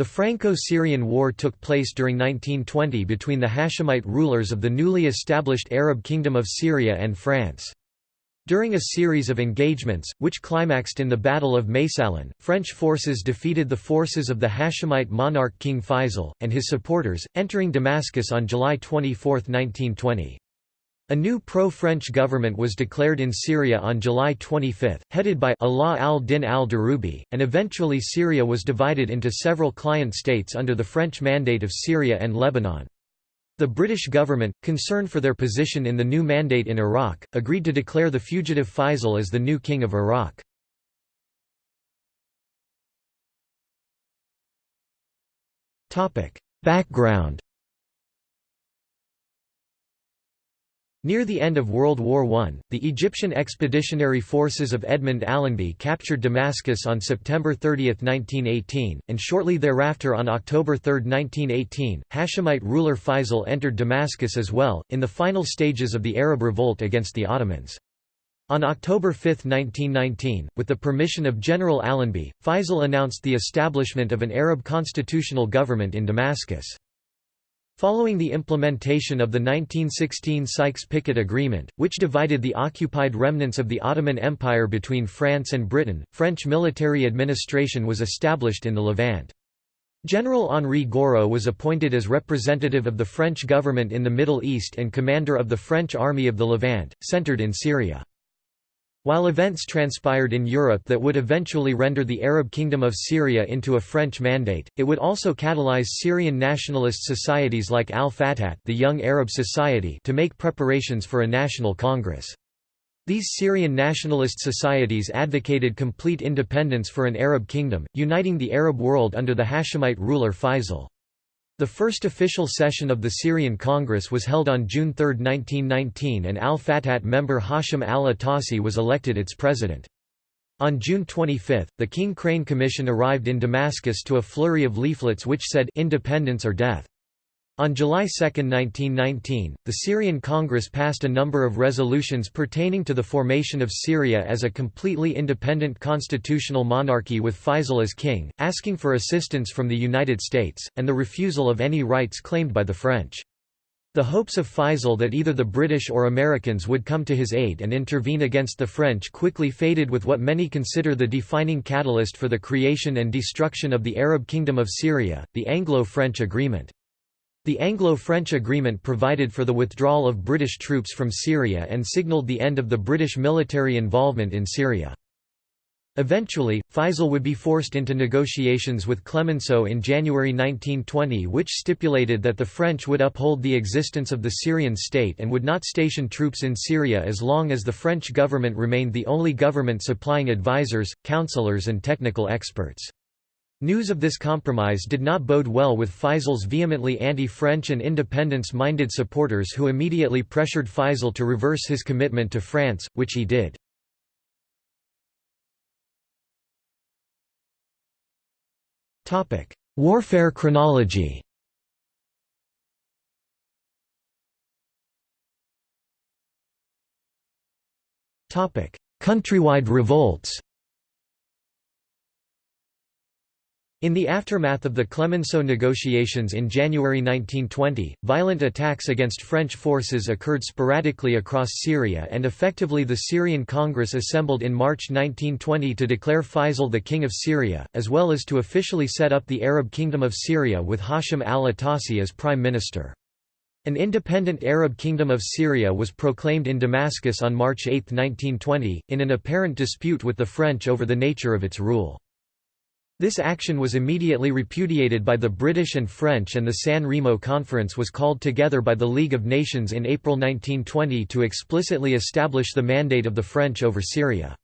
The Franco-Syrian War took place during 1920 between the Hashemite rulers of the newly established Arab Kingdom of Syria and France. During a series of engagements, which climaxed in the Battle of Maysalun, French forces defeated the forces of the Hashemite monarch King Faisal, and his supporters, entering Damascus on July 24, 1920. A new pro-French government was declared in Syria on July 25, headed by Allah al-Din al-Darubi, and eventually Syria was divided into several client states under the French Mandate of Syria and Lebanon. The British government, concerned for their position in the new mandate in Iraq, agreed to declare the fugitive Faisal as the new king of Iraq. Background Near the end of World War I, the Egyptian expeditionary forces of Edmund Allenby captured Damascus on September 30, 1918, and shortly thereafter on October 3, 1918, Hashemite ruler Faisal entered Damascus as well, in the final stages of the Arab revolt against the Ottomans. On October 5, 1919, with the permission of General Allenby, Faisal announced the establishment of an Arab constitutional government in Damascus. Following the implementation of the 1916 Sykes-Picot Agreement, which divided the occupied remnants of the Ottoman Empire between France and Britain, French military administration was established in the Levant. General Henri Gouraud was appointed as representative of the French government in the Middle East and commander of the French Army of the Levant, centered in Syria. While events transpired in Europe that would eventually render the Arab Kingdom of Syria into a French mandate, it would also catalyze Syrian nationalist societies like Al-Fatat the Young Arab Society to make preparations for a national congress. These Syrian nationalist societies advocated complete independence for an Arab kingdom, uniting the Arab world under the Hashemite ruler Faisal. The first official session of the Syrian Congress was held on June 3, 1919 and al-Fatat member Hashim al-Atassi was elected its president. On June 25, the King Crane Commission arrived in Damascus to a flurry of leaflets which said, independence or death. On July 2, 1919, the Syrian Congress passed a number of resolutions pertaining to the formation of Syria as a completely independent constitutional monarchy with Faisal as king, asking for assistance from the United States, and the refusal of any rights claimed by the French. The hopes of Faisal that either the British or Americans would come to his aid and intervene against the French quickly faded with what many consider the defining catalyst for the creation and destruction of the Arab Kingdom of Syria, the Anglo-French Agreement. The Anglo-French agreement provided for the withdrawal of British troops from Syria and signalled the end of the British military involvement in Syria. Eventually, Faisal would be forced into negotiations with Clemenceau in January 1920 which stipulated that the French would uphold the existence of the Syrian state and would not station troops in Syria as long as the French government remained the only government supplying advisors, counselors and technical experts. News of this compromise did not bode well with Faisal's vehemently anti-French and independence-minded supporters who immediately pressured Faisal to reverse his commitment to France, which he did. Warfare chronology Countrywide revolts In the aftermath of the Clemenceau negotiations in January 1920, violent attacks against French forces occurred sporadically across Syria and effectively the Syrian Congress assembled in March 1920 to declare Faisal the King of Syria, as well as to officially set up the Arab Kingdom of Syria with Hashim al-Atassi as Prime Minister. An independent Arab Kingdom of Syria was proclaimed in Damascus on March 8, 1920, in an apparent dispute with the French over the nature of its rule. This action was immediately repudiated by the British and French and the San Remo Conference was called together by the League of Nations in April 1920 to explicitly establish the mandate of the French over Syria.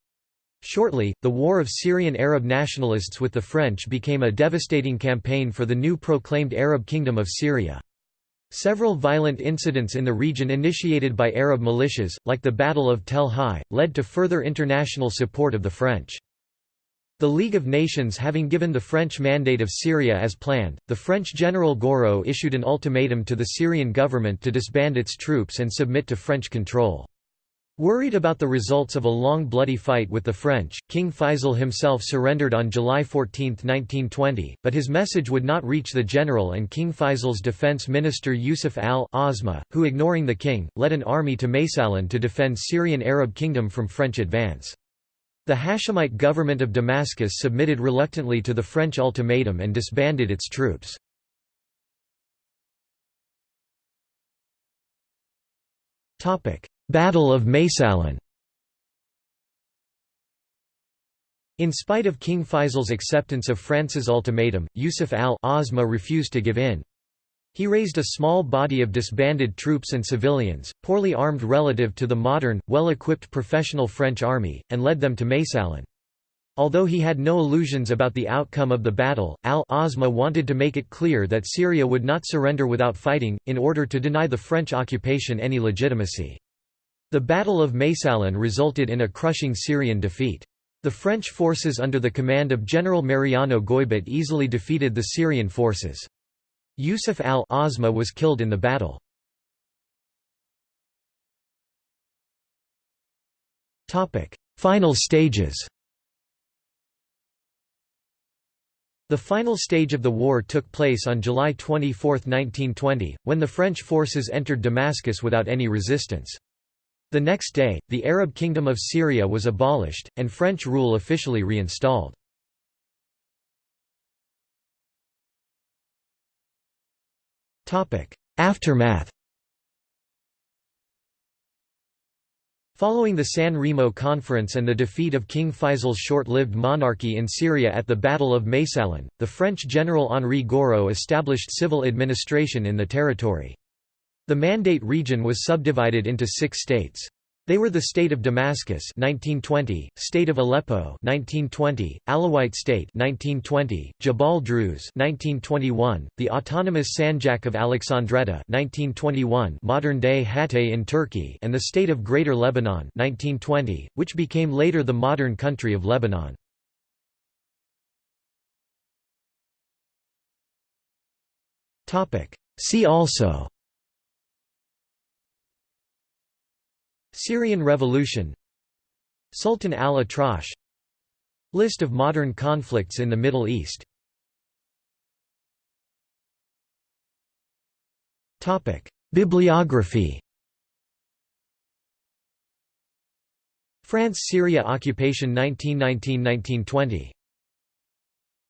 Shortly, the war of Syrian Arab nationalists with the French became a devastating campaign for the new proclaimed Arab Kingdom of Syria. Several violent incidents in the region initiated by Arab militias, like the Battle of Tel Hai, led to further international support of the French. The League of Nations having given the French mandate of Syria as planned, the French General Gouraud issued an ultimatum to the Syrian government to disband its troops and submit to French control. Worried about the results of a long bloody fight with the French, King Faisal himself surrendered on July 14, 1920, but his message would not reach the general and King Faisal's defense minister Yusuf al-Azma, who ignoring the king, led an army to Maysalun to defend Syrian Arab kingdom from French advance. The Hashemite government of Damascus submitted reluctantly to the French ultimatum and disbanded its troops. Battle of Maysalun In spite of King Faisal's acceptance of France's ultimatum, Yusuf al-Azma refused to give in. He raised a small body of disbanded troops and civilians, poorly armed relative to the modern, well-equipped professional French army, and led them to Maysalun. Although he had no illusions about the outcome of the battle, al-Azma wanted to make it clear that Syria would not surrender without fighting, in order to deny the French occupation any legitimacy. The Battle of Maysalun resulted in a crushing Syrian defeat. The French forces under the command of General Mariano Goybet easily defeated the Syrian forces. Yusuf al-Azma was killed in the battle. Final stages The final stage of the war took place on July 24, 1920, when the French forces entered Damascus without any resistance. The next day, the Arab Kingdom of Syria was abolished, and French rule officially reinstalled. Aftermath Following the San Remo Conference and the defeat of King Faisal's short-lived monarchy in Syria at the Battle of Maysalun, the French general Henri Gouraud established civil administration in the territory. The Mandate region was subdivided into six states. They were the State of Damascus 1920, State of Aleppo 1920, Alawite State 1920, Jabal Druze 1921, the Autonomous Sanjak of Alexandretta 1921, modern-day Hatay in Turkey, and the State of Greater Lebanon 1920, which became later the modern country of Lebanon. Topic: See also Syrian Revolution Sultan al-Atrash List of modern conflicts in the Middle East. Bibliography. France–Syria occupation 1919–1920